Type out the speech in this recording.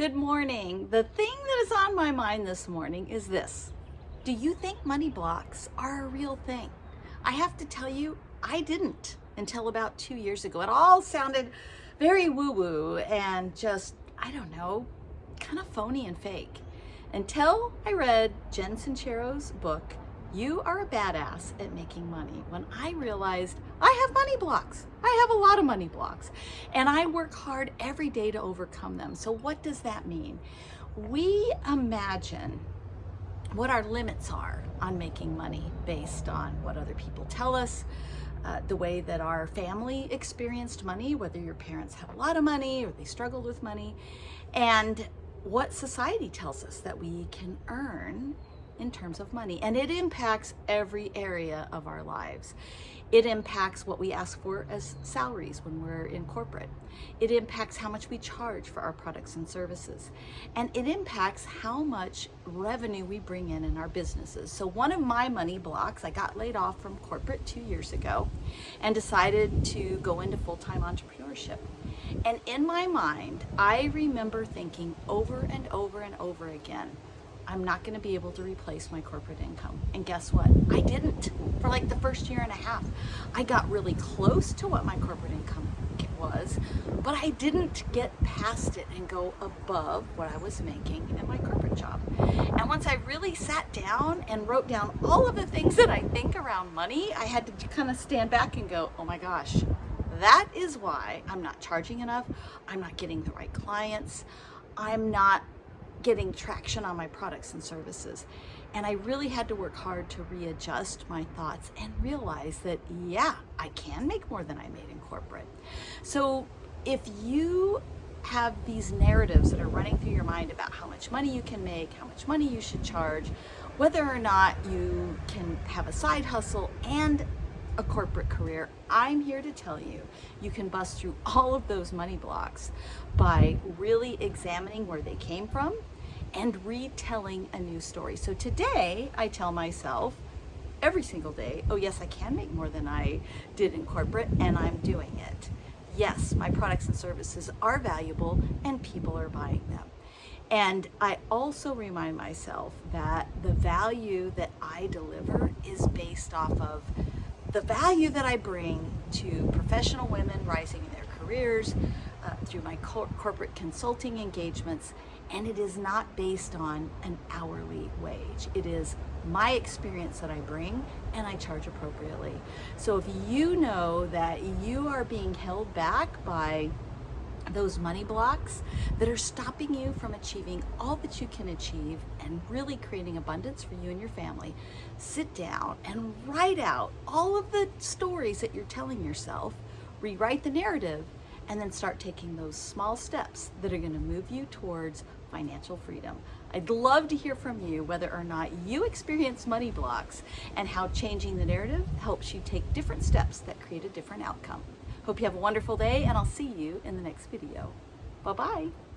Good morning. The thing that is on my mind this morning is this. Do you think money blocks are a real thing? I have to tell you, I didn't until about two years ago. It all sounded very woo-woo and just, I don't know, kind of phony and fake. Until I read Jen Sincero's book, you are a badass at making money when I realized I have money blocks. I have a lot of money blocks and I work hard every day to overcome them. So what does that mean? We imagine what our limits are on making money based on what other people tell us, uh, the way that our family experienced money, whether your parents have a lot of money or they struggled with money, and what society tells us that we can earn in terms of money. And it impacts every area of our lives. It impacts what we ask for as salaries when we're in corporate. It impacts how much we charge for our products and services. And it impacts how much revenue we bring in in our businesses. So one of my money blocks, I got laid off from corporate two years ago and decided to go into full-time entrepreneurship. And in my mind, I remember thinking over and over and over again, I'm not going to be able to replace my corporate income. And guess what? I didn't for like the first year and a half. I got really close to what my corporate income was, but I didn't get past it and go above what I was making in my corporate job. And once I really sat down and wrote down all of the things that I think around money, I had to kind of stand back and go, oh my gosh, that is why I'm not charging enough. I'm not getting the right clients. I'm not getting traction on my products and services. And I really had to work hard to readjust my thoughts and realize that, yeah, I can make more than I made in corporate. So if you have these narratives that are running through your mind about how much money you can make, how much money you should charge, whether or not you can have a side hustle and a corporate career, I'm here to tell you, you can bust through all of those money blocks by really examining where they came from and retelling a new story. So today I tell myself every single day, oh yes, I can make more than I did in corporate and I'm doing it. Yes, my products and services are valuable and people are buying them. And I also remind myself that the value that I deliver is based off of the value that I bring to professional women rising in their careers uh, through my cor corporate consulting engagements and it is not based on an hourly wage. It is my experience that I bring and I charge appropriately. So if you know that you are being held back by those money blocks that are stopping you from achieving all that you can achieve and really creating abundance for you and your family, sit down and write out all of the stories that you're telling yourself, rewrite the narrative, and then start taking those small steps that are going to move you towards financial freedom. I'd love to hear from you whether or not you experience money blocks and how changing the narrative helps you take different steps that create a different outcome. Hope you have a wonderful day and I'll see you in the next video. Bye-bye.